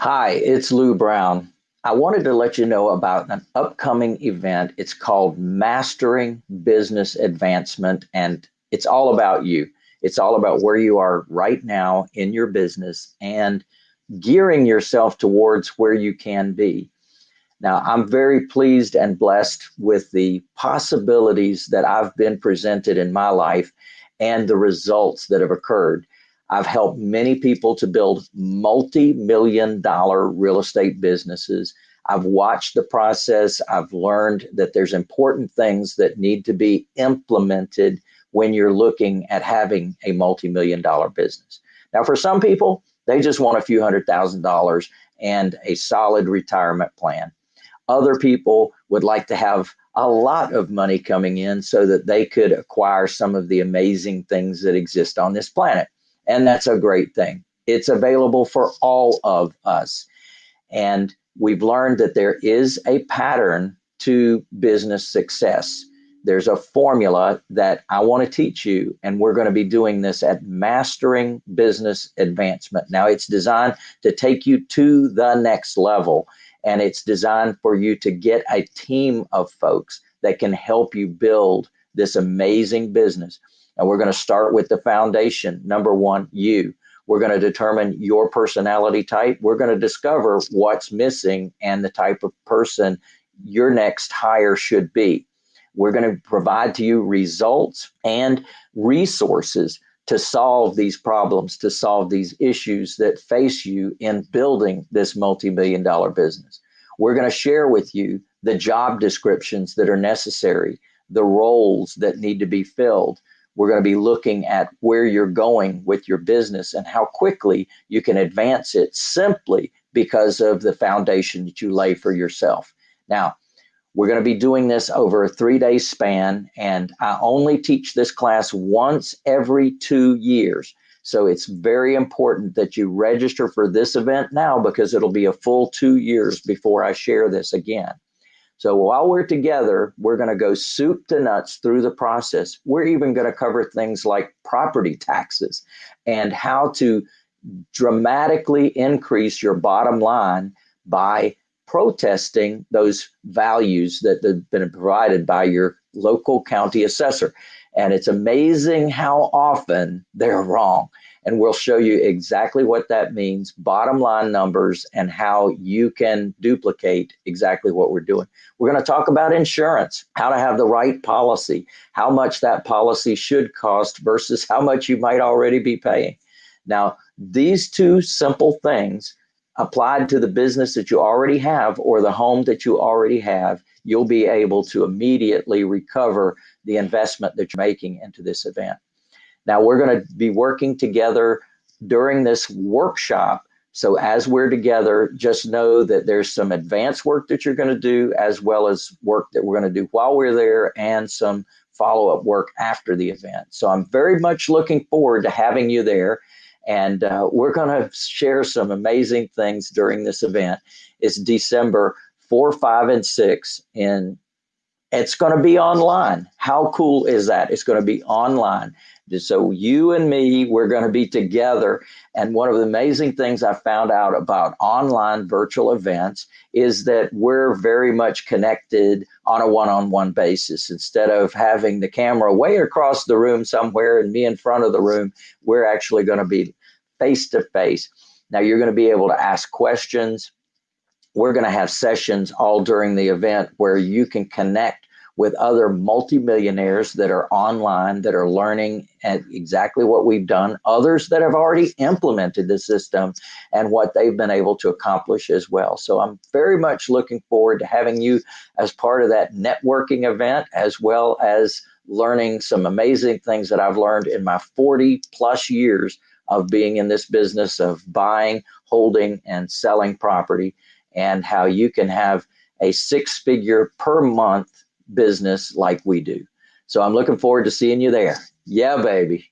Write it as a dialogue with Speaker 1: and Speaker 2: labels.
Speaker 1: Hi, it's Lou Brown. I wanted to let you know about an upcoming event. It's called Mastering Business Advancement, and it's all about you. It's all about where you are right now in your business and gearing yourself towards where you can be. Now, I'm very pleased and blessed with the possibilities that I've been presented in my life and the results that have occurred. I've helped many people to build multi-million dollar real estate businesses. I've watched the process. I've learned that there's important things that need to be implemented when you're looking at having a multi-million dollar business. Now, for some people, they just want a few hundred thousand dollars and a solid retirement plan. Other people would like to have a lot of money coming in so that they could acquire some of the amazing things that exist on this planet. And that's a great thing. It's available for all of us. And we've learned that there is a pattern to business success. There's a formula that I want to teach you, and we're going to be doing this at Mastering Business Advancement. Now, it's designed to take you to the next level, and it's designed for you to get a team of folks that can help you build this amazing business. And we're going to start with the foundation. Number one, you. We're going to determine your personality type. We're going to discover what's missing and the type of person your next hire should be. We're going to provide to you results and resources to solve these problems, to solve these issues that face you in building this multi-million dollar business. We're going to share with you the job descriptions that are necessary, the roles that need to be filled, we're going to be looking at where you're going with your business and how quickly you can advance it simply because of the foundation that you lay for yourself. Now, we're going to be doing this over a three day span, and I only teach this class once every two years. So it's very important that you register for this event now because it'll be a full two years before I share this again. So while we're together, we're going to go soup to nuts through the process. We're even going to cover things like property taxes and how to dramatically increase your bottom line by protesting those values that have been provided by your local county assessor. And it's amazing how often they're wrong and we'll show you exactly what that means, bottom line numbers, and how you can duplicate exactly what we're doing. We're going to talk about insurance, how to have the right policy, how much that policy should cost versus how much you might already be paying. Now, these two simple things applied to the business that you already have or the home that you already have, you'll be able to immediately recover the investment that you're making into this event. Now we're going to be working together during this workshop. So as we're together, just know that there's some advanced work that you're going to do as well as work that we're going to do while we're there and some follow-up work after the event. So I'm very much looking forward to having you there. And uh, we're going to share some amazing things during this event. It's December 4, 5, and 6 in it's going to be online. How cool is that? It's going to be online. So you and me, we're going to be together. And one of the amazing things I found out about online virtual events is that we're very much connected on a one-on-one -on -one basis. Instead of having the camera way across the room somewhere and me in front of the room, we're actually going to be face to face. Now you're going to be able to ask questions. We're going to have sessions all during the event where you can connect with other multimillionaires that are online that are learning exactly what we've done, others that have already implemented the system and what they've been able to accomplish as well. So I'm very much looking forward to having you as part of that networking event as well as learning some amazing things that I've learned in my 40 plus years of being in this business of buying, holding, and selling property and how you can have a six figure per month business like we do. So I'm looking forward to seeing you there. Yeah, baby.